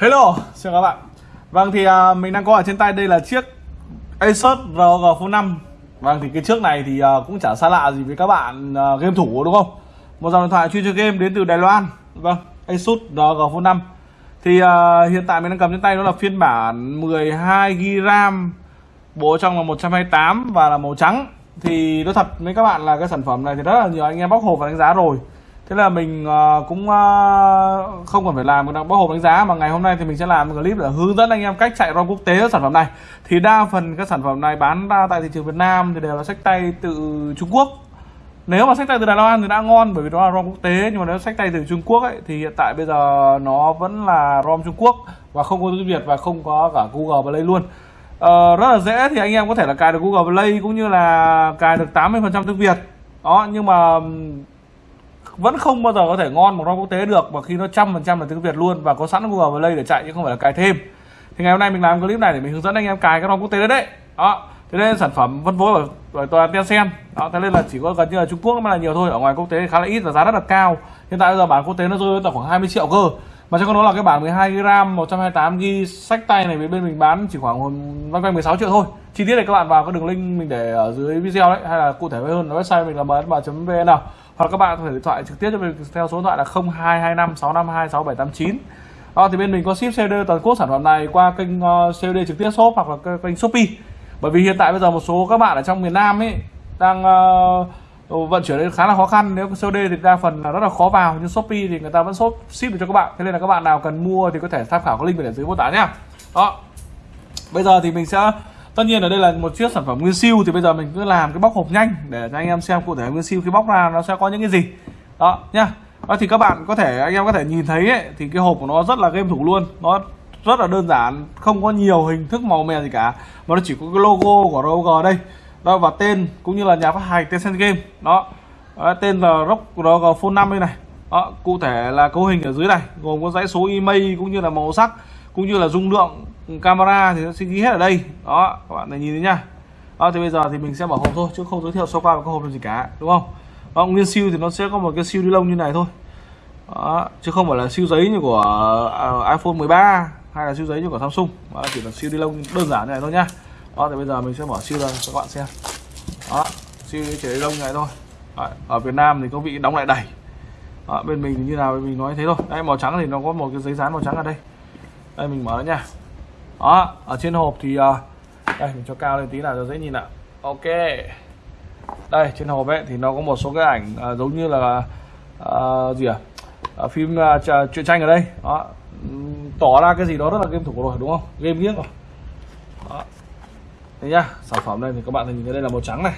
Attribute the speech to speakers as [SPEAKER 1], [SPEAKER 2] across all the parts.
[SPEAKER 1] Hello, xin các bạn. Vâng thì uh, mình đang có ở trên tay đây là chiếc Asus ROG Phone 5 Vâng thì cái chiếc này thì uh, cũng chả xa lạ gì với các bạn uh, game thủ đúng không? Một dòng điện thoại chuyên chơi game đến từ Đài Loan. Vâng, Asus ROG Phone 5 Thì uh, hiện tại mình đang cầm trên tay đó là phiên bản 12GB RAM Bộ trong là 128 và là màu trắng. Thì nói thật với các bạn là cái sản phẩm này thì rất là nhiều anh em bóc hộp và đánh giá rồi thế là mình ờ, cũng ờ, không cần phải làm một bóc hộp đánh giá mà ngày hôm nay thì mình sẽ làm một clip để hướng dẫn anh em cách chạy ROM quốc tế sản phẩm này. Thì đa phần các sản phẩm này bán ra tại thị trường Việt Nam thì đều là sách tay từ Trung Quốc. Nếu mà sách tay từ Đài Loan thì đã ngon bởi vì đó là ROM quốc tế nhưng mà nếu sách tay từ Trung Quốc ấy, thì hiện tại bây giờ nó vẫn là ROM Trung Quốc và không có tiếng Việt và không có cả Google Play luôn. Uh, rất là dễ thì anh em có thể là cài được Google Play cũng như là cài được 80% tiếng Việt. Đó nhưng mà vẫn không bao giờ có thể ngon một ROM quốc tế được và khi nó trăm phần trăm là tiếng Việt luôn và có sẵn Google Play để chạy chứ không phải là cài thêm. Thì ngày hôm nay mình làm clip này để mình hướng dẫn anh em cài cái ROM quốc tế đấy đấy. Đó thế nên sản phẩm phân phối bởi, toàn Tencent. Đó thế nên là chỉ có gần như là Trung Quốc mới là nhiều thôi ở ngoài quốc tế khá là ít và giá rất là cao. Hiện tại bây giờ bản quốc tế nó rơi tầm khoảng 20 triệu cơ. Mà cho con là cái bản 12 g 128 GB sách tay này bên mình bán chỉ khoảng loanh quanh 16 triệu thôi. Chi tiết này các bạn vào cái đường link mình để ở dưới video đấy hay là cụ thể hơn là website mình là msm.vn nào hoặc các bạn có thể điện thoại trực tiếp cho mình theo số điện thoại là 0225 652 6789 đó, thì bên mình có ship CD toàn quốc sản phẩm này qua kênh ờ, uh, COD trực tiếp shop hoặc là kênh Shopee. Bởi vì hiện tại bây giờ một số các bạn ở trong miền Nam ấy đang uh, vận chuyển đến khá là khó khăn. Nếu COD thì đa phần là rất là khó vào nhưng Shopee thì người ta vẫn shop ship được cho các bạn. Thế nên là các bạn nào cần mua thì có thể tham khảo cái link ở dưới mô tả nhá. Đó. Bây giờ thì mình sẽ tất nhiên ở đây là một chiếc sản phẩm nguyên siêu thì bây giờ mình cứ làm cái bóc hộp nhanh để cho anh em xem cụ thể nguyên siêu khi bóc ra nó sẽ có những cái gì. Đó nhá. Đó thì các bạn có thể anh em có thể nhìn thấy ấy, thì cái hộp của nó rất là game thủ luôn. Nó rất là đơn giản không có nhiều hình thức màu mè gì cả mà nó chỉ có cái logo của ROG đây. Đó và tên cũng như là nhà phát hành Tencent Game. Đó, đó tên là ROG ROG Phone 5 đây này. Đó, cụ thể là cấu hình ở dưới này gồm có dãy số email cũng như là màu sắc cũng như là dung lượng camera thì nó sẽ ghi hết ở đây. Đó các bạn này nhìn thấy nhá. Đó thì bây giờ thì mình sẽ mở hộp thôi chứ không giới thiệu sơ qua cái hộp làm gì cả đúng không? Đó, nguyên siêu thì nó sẽ có một cái siêu ni lông như này thôi. Đó, chứ không phải là siêu giấy như của à, iPhone 13 hay là siêu giấy như của Samsung. Đó chỉ là siêu ni lông đơn giản như này thôi nhá. Đó thì bây giờ mình sẽ mở siêu ra cho các bạn xem. Đó siêu chỉ ni lông như này thôi. Đó, ở Việt Nam thì có vị đóng lại đầy đó, bên mình thì như nào mình nói thế thôi. Đây màu trắng thì nó có một cái giấy dán màu trắng ở đây. Đây mình mở nha đó ở trên hộp thì uh, đây mình cho cao lên tí nào cho dễ nhìn ạ. Ok. Đây trên hộp ấy thì nó có một số cái ảnh uh, giống như là uh, gì à uh, phim uh, truyện tranh ở đây. Đó. Tỏ ra cái gì đó rất là game thủ rồi đúng không? Game nghiếc rồi. Đó. Thế nhá sản phẩm đây thì các bạn nhìn thấy đây là màu trắng này.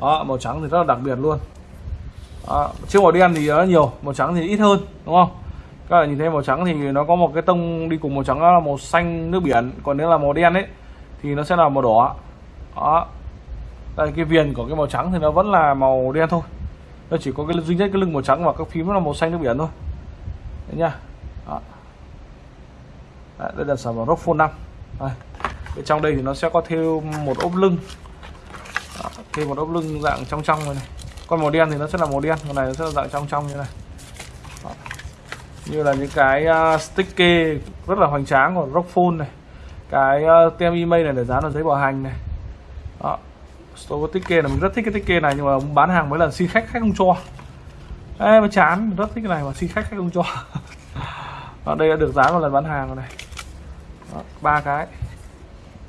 [SPEAKER 1] Đó màu trắng thì rất là đặc biệt luôn. Đó. chiếc màu đen thì nó nhiều màu trắng thì ít hơn đúng không? Các bạn nhìn thấy màu trắng thì nó có một cái tông đi cùng màu trắng là màu xanh nước biển còn nếu là màu đen ấy thì nó sẽ là màu đỏ. Đó. Đây cái viền của cái màu trắng thì nó vẫn là màu đen thôi. Nó chỉ có cái duy nhất cái lưng màu trắng và các phím nó là màu xanh nước biển thôi. Đấy nhá đó. Đấy, đây là sản phẩm Rockphone 5 đây. Bên trong đây thì nó sẽ có thêm một ốp lưng. Đó, thêm một ốp lưng dạng trong trong này, này. Còn màu đen thì nó sẽ là màu đen con này nó sẽ là dạng trong trong như này như là những cái à, uh, sticker rất là hoành tráng của Rockphone này. Cái uh, tem email này để dán vào giấy bảo hành này. Đó. Store sticker này mình rất thích cái sticker này nhưng mà bán hàng mấy lần xin khách khách không cho. Ê, mà chán mình rất thích cái này mà xin khách khách không cho. Đó, đây đã được dán vào lần bán hàng rồi này. Ba cái.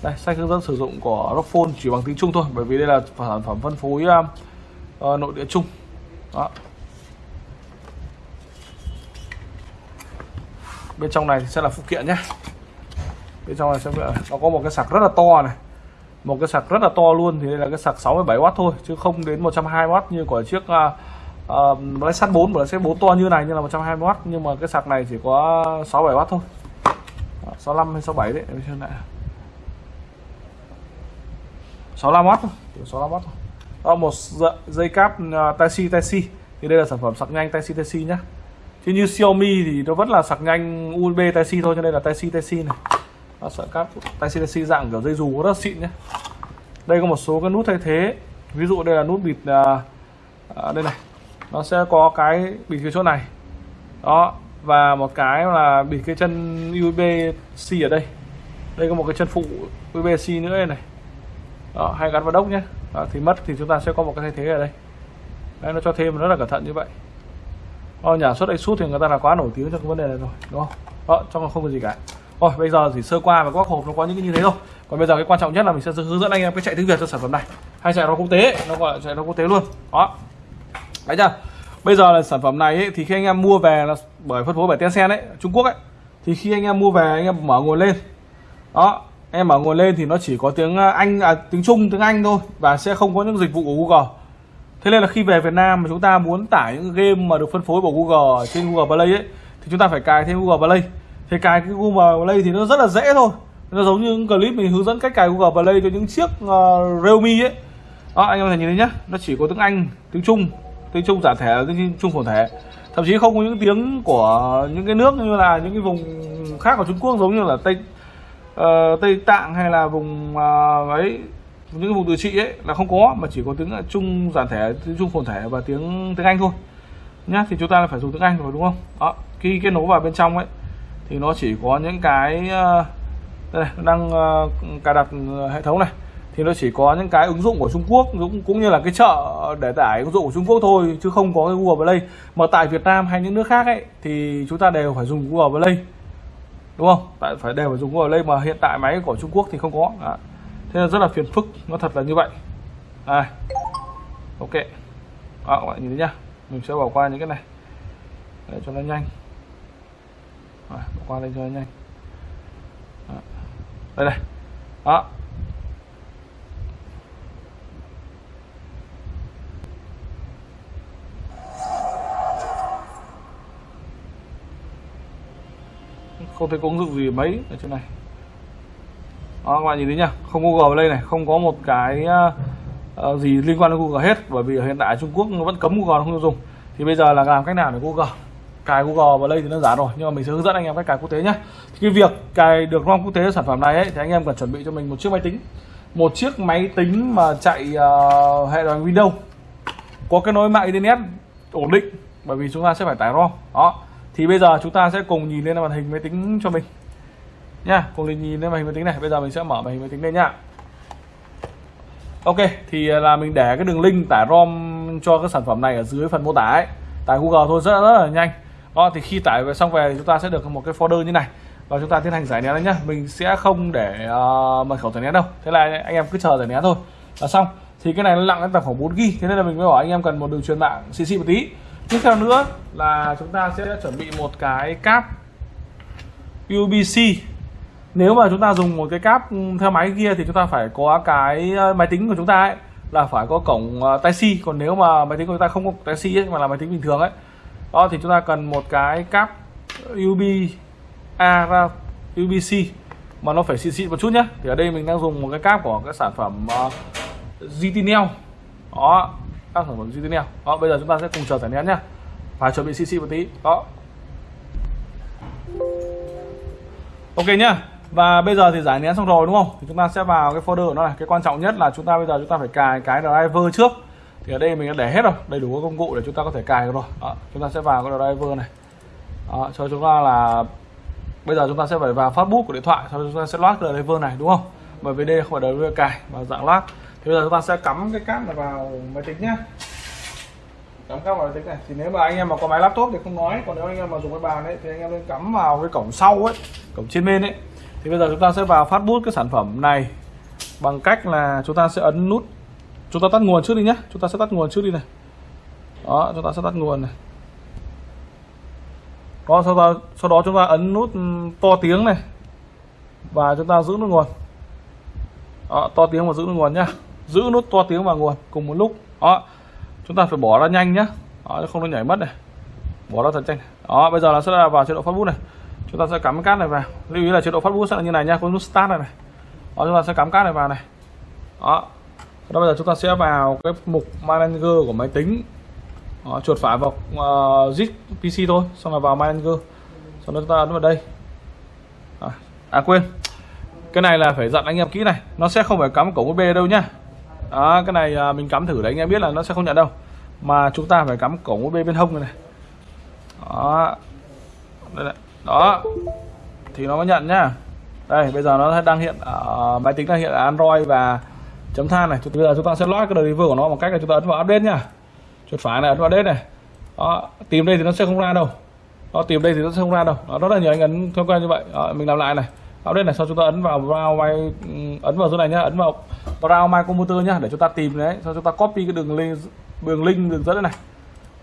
[SPEAKER 1] Đây sách hướng dẫn sử dụng của Rockphone chỉ bằng tiếng Trung thôi bởi vì đây là sản phẩm phân phối uh, uh, nội địa chung đó. Bên trong này sẽ là phụ kiện nhé. Bên trong này sẽ nó có một cái sạc rất là to này. Một cái sạc rất là to luôn thì đây là cái sạc 67W thôi chứ không đến 120W như của chiếc uh, uh, PlayStation 4 PlayStation 4 to như này như là 120W nhưng mà cái sạc này chỉ có 67W thôi. 65 hay 67 đấy xem lại. 65W thôi 65W thôi. Đó một dây cáp uh, Type-C Type-C. Thì đây là sản phẩm sạc nhanh Type-C Type-C nhá chứ như Xiaomi thì nó vẫn là sạc nhanh USB Type-C thôi cho nên là Type-C Type-C này. Nó sợi cáp Type-C Type-C dạng kiểu dây dù rất xịn nhé. Đây có một số cái nút thay thế. Ví dụ đây là nút bịt à, à, đây này. Nó sẽ có cái bịt cái chỗ này. Đó và một cái là bịt cái chân USB C ở đây. Đây có một cái chân phụ USB C nữa đây này. Đó, hay gắn vào đốc nhé. Đó, thì mất thì chúng ta sẽ có một cái thay thế ở đây. Đấy, nó cho thêm rất là cẩn thận như vậy. Ờ, nhà xuất Asus thì người ta là quá nổi tiếng trong cái vấn đề này rồi đúng không? Đó trong không có gì cả. Rồi bây giờ chỉ sơ qua và các hộp nó có những cái như thế thôi. Còn bây giờ cái quan trọng nhất là mình sẽ hướng dẫn anh em cái chạy tiếng việt cho sản phẩm này. Hay chạy nó quốc tế nó gọi là chạy nó quốc tế luôn. Đó. Đấy chưa? Bây giờ là sản phẩm này ấy, thì khi anh em mua về là bởi phân phối bởi Tencent đấy, Trung Quốc ấy thì khi anh em mua về anh em mở nguồn lên. Đó em mở nguồn lên thì nó chỉ có tiếng à, Anh à, tiếng Trung tiếng Anh thôi và sẽ không có những dịch vụ của Google thế nên là khi về Việt Nam mà chúng ta muốn tải những game mà được phân phối bởi Google trên Google Play ấy thì chúng ta phải cài thêm Google Play. Thì cài cái Google Play thì nó rất là dễ thôi. Nó giống như những clip mình hướng dẫn cách cài Google Play cho những chiếc uh, Realme ấy. Đó anh em có thể nhìn thấy nhá. Nó chỉ có tiếng Anh tiếng Trung tiếng Trung giả thể tiếng Trung phổ thể. Thậm chí không có những tiếng của những cái nước như là những cái vùng khác của Trung Quốc giống như là Tây uh, Tây Tạng hay là vùng uh, ấy những cái vùng tự trị ấy là không có mà chỉ có tiếng ờ, Trung giản thể tiếng Trung phồn thể và tiếng tiếng Anh thôi. Nhá thì chúng ta phải dùng tiếng Anh rồi đúng không? Đó khi kết nối vào bên trong ấy thì nó chỉ có những cái ờ, đây này, đang ờ, cài đặt hệ thống này. Thì nó chỉ có những cái ứng dụng của Trung Quốc cũng cũng như là cái chợ để tải ứng dụng của Trung Quốc thôi chứ không có cái Google Play. Mà tại Việt Nam hay những nước khác ấy thì chúng ta đều phải dùng Google Play đúng không? Tại phải đều phải dùng Google Play mà hiện tại máy của Trung Quốc thì không có. Đó thế là rất là phiền phức nó thật là như vậy. À, ok. À, các bạn nhìn thấy nhá. Mình sẽ bỏ qua những cái này. Để cho nó nhanh. À, bỏ qua đây cho nó nhanh. À, đây này. Đó. Không thấy có ứng dụng gì mấy ở trên này đó các bạn nhìn thấy nhá không Google đây này không có một cái uh, gì liên quan đến Google hết bởi vì hiện tại Trung Quốc nó vẫn cấm Google không dùng. Thì bây giờ là làm cách nào để Google cài Google vào đây thì nó giả rồi nhưng mà mình sẽ hướng dẫn anh em cách cài quốc tế nhé cái việc cài được ROM quốc tế sản phẩm này ấy, thì anh em cần chuẩn bị cho mình một chiếc máy tính. Một chiếc máy tính mà chạy uh, hệ điều hành Windows. Có cái nối mạng internet ổn định bởi vì chúng ta sẽ phải tải ROM. Đó. Thì bây giờ chúng ta sẽ cùng nhìn lên màn hình máy tính cho mình nha cùng nhìn lên màn hình máy tính này. Bây giờ mình sẽ mở màn hình máy tính lên nha. Ok thì là mình để cái đường link tải rom cho cái sản phẩm này ở dưới phần mô tả ấy. Tải google thôi rất, rất là nhanh. Đó thì khi tải về xong về thì chúng ta sẽ được một cái folder như này. Và chúng ta tiến hành giải nén đấy nhá. Mình sẽ không để uh, mật khẩu giải nén đâu. Thế là anh em cứ chờ giải nén thôi. Là xong thì cái này nó nặng đến tầm khoảng 4 g thế nên là mình mới bảo anh em cần một đường truyền mạng xịn xịn một tí. Tiếp theo nữa là chúng ta sẽ chuẩn bị một cái cáp UBC nếu mà chúng ta dùng một cái cáp theo máy kia thì chúng ta phải có cái ờ, máy tính của chúng ta ấy là phải có cổng ờ, tai C còn nếu mà máy tính của chúng ta không có tai C ấy mà là máy tính bình thường ấy đó thì chúng ta cần một cái cáp USB A ra UBC mà nó phải xịn xịn một chút nhé thì ở đây mình đang dùng một cái cáp của cái sản phẩm ờ, uh, GTNL đó các sản phẩm GTNL đó bây giờ chúng ta sẽ cùng chờ giải nén nhá. Phải chuẩn bị CC một tí. Đó. Ok nhá và bây giờ thì giải nén xong rồi đúng không? Thì chúng ta sẽ vào cái folder của nó này. Cái quan trọng nhất là chúng ta bây giờ chúng ta phải cài cái driver trước. Thì ở đây mình đã để hết rồi đầy đủ các công cụ để chúng ta có thể cài được rồi. Đó, chúng ta sẽ vào cái driver này. Đó, cho chúng ta là bây giờ chúng ta sẽ phải vào phát của điện thoại sau chúng ta sẽ loát cái driver này đúng không? Bởi vì đây không phải driver cài mà dạng loát thì bây giờ chúng ta sẽ cắm cái cáp này vào máy tính nhé. cắm cáp vào máy tính này. Thì nếu mà anh em mà có máy laptop thì không nói còn nếu anh em mà dùng cái bàn ấy thì anh em nên cắm vào cái cổng sau ấy cổng trên bên ấy thì bây giờ chúng ta sẽ vào phát bút cái sản phẩm này. Bằng cách là chúng ta sẽ ấn nút. Chúng ta tắt nguồn trước đi nhé. Chúng ta sẽ tắt nguồn trước đi này. Đó chúng ta sẽ tắt nguồn này. Đó sau đó sau đó chúng ta ấn nút to tiếng này. Và chúng ta giữ nút nguồn. Đó, to tiếng và giữ nút nguồn nhá. Giữ nút to tiếng và nguồn cùng một lúc. Đó chúng ta phải bỏ ra nhanh nhá. Đó, không nó nhảy mất này. Bỏ ra thật nhanh. Đó bây giờ là sẽ là vào chế độ phát bút này chúng ta sẽ cắm cát này vào. Lưu ý là chế độ phát bút sẽ là như này nha. Có nút start này này. Đó chúng ta sẽ cắm cát này vào này. Đó. Đó bây giờ chúng ta sẽ vào cái mục manager của máy tính. Đó, chuột phải vào uh, zip pc thôi xong rồi vào manager xong rồi chúng ta ấn vào đây. À, à quên. Cái này là phải dặn anh em kỹ này. Nó sẽ không phải cắm cổng USB đâu nhá. Đó, cái này uh, mình cắm thử đấy anh em biết là nó sẽ không nhận đâu. Mà chúng ta phải cắm cổng USB bên hông này, này. đó. Đây này đó. Thì nó mới nhận nhá. Đây bây giờ nó đang hiện ở máy tính đang hiện ở Android và chấm than này. Bây giờ chúng ta sẽ lót cái driver của nó bằng cách là chúng ta ấn vào update nhá. Chuột phải này ấn vào update này. Đó tìm đây thì nó sẽ không ra đâu. Đó tìm đây thì nó sẽ không ra đâu. Đó, rất là nhiều anh ấn thói quen như vậy. Đó, mình làm lại này. Update này sau chúng ta ấn vào browse my ừ, ấn vào chỗ này nhá. Ấn vào browse my computer nhá để chúng ta tìm đấy. Sau chúng ta copy cái đường link đường link đường dẫn này.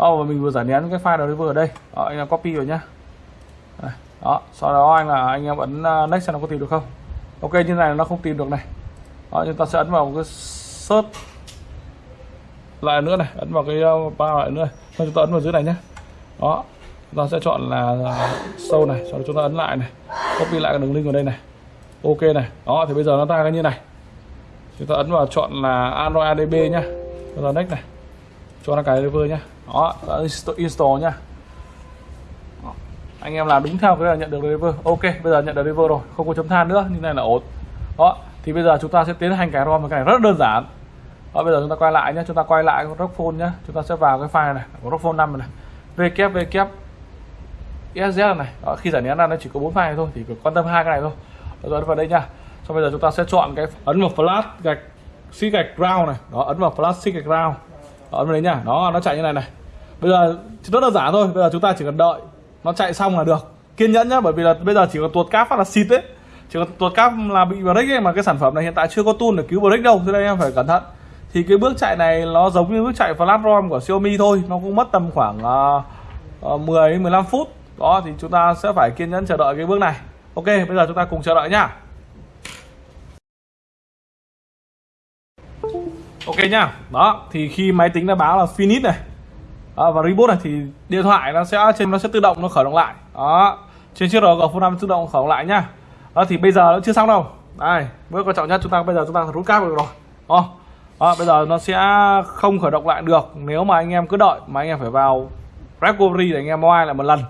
[SPEAKER 1] Oh và mình vừa giải nén cái file driver ở đây. Đó, anh em copy vào nhá đây. đó sau đó anh là anh em ấn à, next xem nó có tìm được không. Ok như này nó không tìm được này. Đó, chúng ta sẽ ấn vào cái search lại nữa này ấn vào cái à, ba lại nữa. Sau chúng ta ấn vào dưới này nhé đó chúng ta sẽ chọn là à, sâu này sau đó chúng ta ấn lại này. Copy lại cái đường link vào đây này. Ok này. Đó thì bây giờ nó ra cái như này. Chúng ta ấn vào chọn là android adb nhá. Chúng ta next này. Cho nó cái driver nhá. Đó đã install nhá anh em làm đúng theo cái là nhận được river ok bây giờ nhận được river rồi không có chấm than nữa như này là ổn. Đó thì bây giờ chúng ta sẽ tiến hành cái rom một cái này rất đơn giản. Đó, bây giờ chúng ta quay lại nhé chúng ta quay lại con rock phone nhé chúng ta sẽ vào cái file này của rock phone 5 này. Www ESZ này đó, khi giải nén ra nó chỉ có bốn file thôi thì quan tâm hai cái này thôi. Rồi vào đây nha xong bây giờ chúng ta sẽ chọn cái ấn vào flash gạch xi gạch ground này. Đó ấn vào flash xi gạch ground. Đó, ấn vào đấy nhá. Đó nó chạy như này này. Bây giờ rất đơn giản thôi bây giờ chúng ta chỉ cần đợi nó chạy xong là được. Kiên nhẫn nhá bởi vì là bây giờ chỉ có tuột cáp phát là xịt đấy chỉ có tuột cáp là bị break ấy mà cái sản phẩm này hiện tại chưa có tool để cứu break đâu cho nên em phải cẩn thận. Thì cái bước chạy này nó giống như bước chạy flash rom của Xiaomi thôi nó cũng mất tầm khoảng uh, uh, 10 15 phút. Đó thì chúng ta sẽ phải kiên nhẫn chờ đợi cái bước này. Ok bây giờ chúng ta cùng chờ đợi nhá. Ok nhá. Đó thì khi máy tính đã báo là finish này đó, và reboot này thì điện thoại nó sẽ trên nó sẽ tự động nó khởi động lại. Đó trên chiếc ROG Phone năm tự động khởi động lại nhá đó thì bây giờ nó chưa xong đâu. Đây bước quan trọng nhất chúng ta bây giờ chúng ta rút cáp được rồi. Đó. đó bây giờ nó sẽ không khởi động lại được nếu mà anh em cứ đợi mà anh em phải vào recovery để anh em moi lại một lần.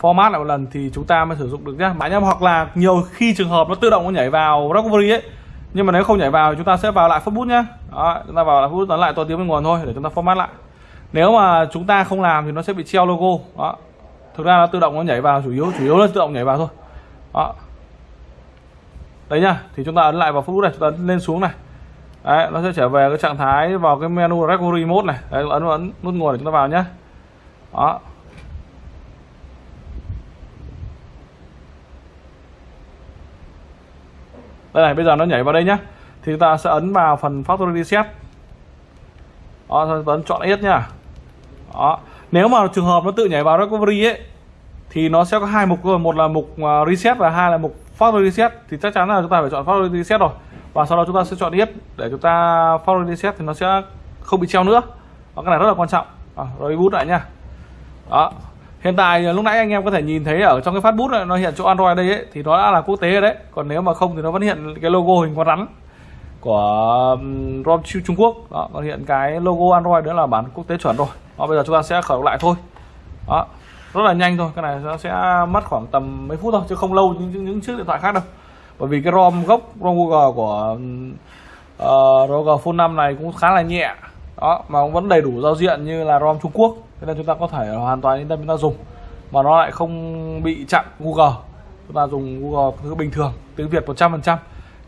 [SPEAKER 1] Format lại một lần thì chúng ta mới sử dụng được nhá. Mà anh em hoặc là nhiều khi trường hợp nó tự động nó nhảy vào recovery ấy nhưng mà nếu không nhảy vào chúng ta sẽ vào lại phút bút nhá. Đó, chúng ta vào lại phút bút lại to tiếng bên nguồn thôi để chúng ta format lại nếu mà chúng ta không làm thì nó sẽ bị treo logo. Đó. Thực ra nó tự động nó nhảy vào, chủ yếu chủ yếu là tự động nhảy vào thôi. Đó. Đấy nhá, thì chúng ta ấn lại vào phút này, chúng ta lên xuống này. Đấy, nó sẽ trở về cái trạng thái vào cái menu recovery mode này. Đấy, ấn vào ấn nút nguồn để chúng ta vào nhá. Đó. Đây này, bây giờ nó nhảy vào đây nhá. Thì chúng ta sẽ ấn vào phần factory reset. Đó ấn chọn hết nhá đó. Nếu mà trường hợp nó tự nhảy vào recovery ấy thì nó sẽ có hai mục một là mục à, reset và hai là mục factory reset. Thì chắc chắn là chúng ta phải chọn factory reset rồi. Và sau đó chúng ta sẽ chọn yes để chúng ta factory reset thì nó sẽ không bị treo nữa. Đó, cái này rất là quan trọng. À, rồi boot lại nha. Đó. Hiện tại lúc nãy anh em có thể nhìn thấy ở trong cái phát bút này nó hiện chỗ Android đây ấy, thì nó đã là quốc tế đấy. Còn nếu mà không thì nó vẫn hiện cái logo hình con rắn của ROM Trung Quốc. Đó còn hiện cái logo Android nữa là bản quốc tế chuẩn rồi đó, bây giờ chúng ta sẽ khởi động lại thôi. Đó rất là nhanh thôi cái này nó sẽ mất khoảng tầm mấy phút thôi chứ không lâu như những, những chiếc điện thoại khác đâu. Bởi vì cái ROM gốc ROM Google của uh, ROG Phone 5 này cũng khá là nhẹ. Đó mà cũng vẫn đầy đủ giao diện như là ROM Trung Quốc thế nên chúng ta có thể hoàn toàn yên tâm chúng ta dùng. Mà nó lại không bị chặn Google. Chúng ta dùng Google thứ bình thường tiếng Việt 100%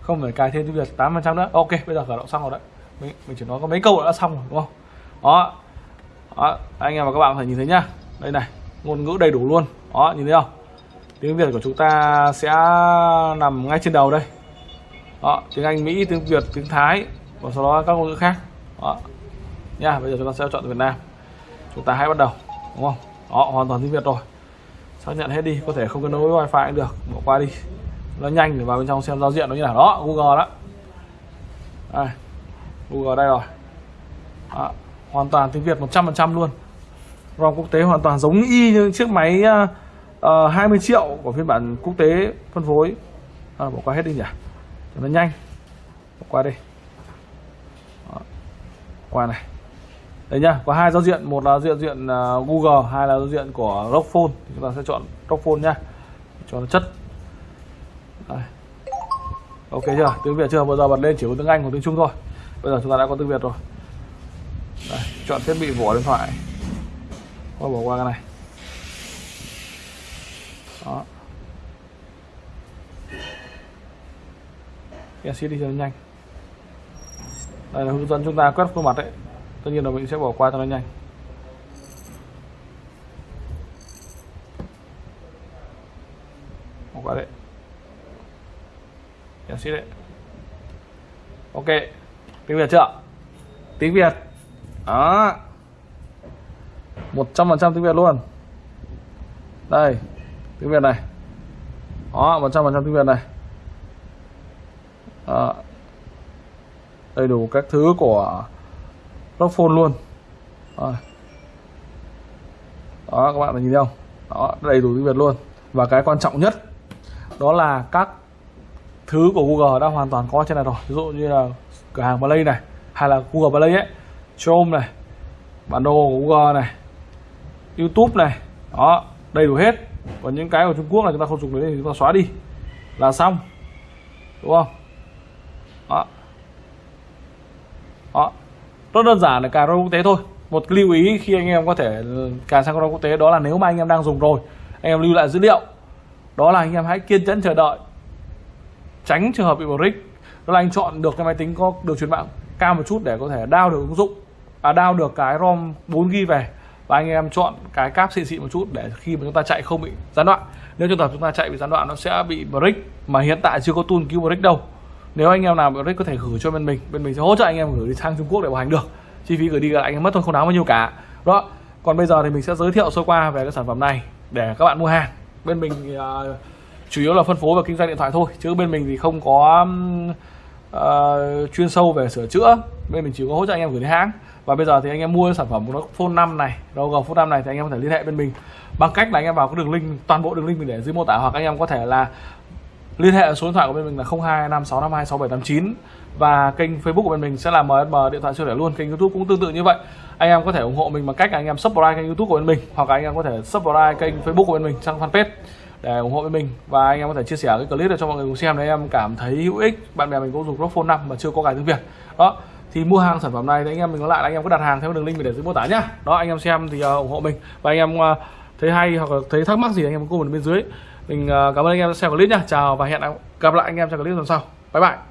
[SPEAKER 1] không phải cài thêm tiếng Việt 8% nữa. Ok bây giờ khởi động xong rồi đấy. Mình, mình chỉ nói có mấy câu đã xong rồi đúng không? Đó, đó, anh em và các bạn có thể nhìn thấy nhá. Đây này, ngôn ngữ đầy đủ luôn. Đó, nhìn thấy không? Tiếng Việt của chúng ta sẽ nằm ngay trên đầu đây. Đó, tiếng Anh, Mỹ, tiếng Việt, tiếng Thái, và sau đó các ngôn ngữ khác. Đó. Nha, bây giờ chúng ta sẽ chọn Việt Nam. Chúng ta hãy bắt đầu, đúng không? Đó, hoàn toàn tiếng Việt rồi. Xác nhận hết đi, có thể không kết nối với wifi cũng được. Bỏ qua đi. Nó nhanh để vào bên trong xem giao diện nó như nào. Đó, Google đó. Đây, Google đây rồi. Đó hoàn toàn tiếng Việt 100% luôn. ROM quốc tế hoàn toàn giống y như chiếc máy ờ, ờ, uh, 20 triệu của phiên bản quốc tế phân phối. À, bỏ qua hết đi nhỉ? Cho nó nhanh. Bỏ qua đi. Đó. qua này. Đây nhá có hai giao diện. Một là diện diện uh, Google hai là giao diện của Rockphone. Thì chúng ta sẽ chọn Rockphone nhá. Cho nó chất. Đây. ok chưa? Tiếng Việt chưa? Bây giờ bật lên chỉ có tiếng Anh hoặc tiếng Trung thôi. Bây giờ chúng ta đã có tiếng Việt rồi chọn thiết bị vỏ điện thoại. Thôi, bỏ qua cái này. Đó. Exit đi cho nó nhanh. Đây là hướng dẫn chúng ta quét khuôn mặt đấy tất nhiên là mình sẽ bỏ qua cho nó nhanh. Bỏ qua đấy. Exit đấy. Ok. Tiếng việt chưa? Tiếng việt đó. Một trăm phần trăm tiếng việt luôn. Đây, tiếng việt này. Đó, một trăm phần trăm tiếng việt này. Đó. đầy đủ các thứ của phone luôn. Đó. đó, các bạn nhìn thấy không? Đó, đầy đủ tiếng việt luôn. Và cái quan trọng nhất, đó là các thứ của Google đã hoàn toàn có trên này rồi. Ví dụ như là cửa hàng Play này, hay là Google Play ấy. Chrome này, bản đồ của Google này, YouTube này, đó, đầy đủ hết. Còn những cái của Trung Quốc là chúng ta không dùng đến thì chúng ta xóa đi, là xong, đúng không? Đó. Đó. Rất đơn giản là cài router quốc tế thôi. Một lưu ý khi anh em có thể cài sang router quốc tế đó là nếu mà anh em đang dùng rồi, anh em lưu lại dữ liệu, đó là anh em hãy kiên nhẫn chờ đợi. Tránh trường hợp bị brick đó là anh chọn được cái máy tính có đường truyền mạng cao một chút để có thể đao được ứng dụng à đao được cái rom 4 g về. Và anh em chọn cái cáp xịn xịn một chút để khi mà chúng ta chạy không bị gián đoạn. Nếu trường hợp chúng ta chạy bị gián đoạn nó sẽ bị brick mà hiện tại chưa có tool cứu brick đâu. Nếu anh em nào brick có thể gửi cho bên mình. Bên mình sẽ hỗ trợ anh em gửi đi sang Trung Quốc để bảo hành được. Chi phí gửi đi là anh em mất thôi không đáng bao nhiêu cả. Đó. Còn bây giờ thì mình sẽ giới thiệu sơ qua về cái sản phẩm này để các bạn mua hàng. Bên mình uh, chủ yếu là phân phối và kinh doanh điện thoại thôi. Chứ bên mình thì không có uh, chuyên sâu về sửa chữa. Bên mình chỉ có hỗ trợ anh em gửi đến hãng. Và bây giờ thì anh em mua sản phẩm của nó phone 5 này ROG phone 5 này thì anh em có thể liên hệ bên mình. Bằng cách là anh em vào cái đường link toàn bộ đường link mình để dưới mô tả hoặc anh em có thể là liên hệ số điện thoại của bên mình là 0256526789 và kênh Facebook của bên mình sẽ là MSM điện thoại siêu rẻ luôn kênh YouTube cũng tương tự như vậy. Anh em có thể ủng hộ mình bằng cách anh em subscribe kênh YouTube của bên mình hoặc là anh em có thể subscribe kênh Facebook của bên mình sang fanpage để ủng hộ với mình. Và anh em có thể chia sẻ cái clip này cho mọi người cùng xem để em cảm thấy hữu ích. Bạn bè mình cũng dùng Rock Phone 5 mà chưa có cài tiếng Việt. Đó thì mua hàng sản phẩm này thì anh em mình có lại là anh em có đặt hàng theo đường link mình để dưới mô tả nhá. Đó anh em xem thì uh, ủng hộ mình. Và anh em uh, thấy hay hoặc là thấy thắc mắc gì anh em comment bên dưới. Mình uh, cảm ơn anh em đã xem clip nhá. Chào và hẹn gặp lại anh em trong clip lần sau. Bye bye.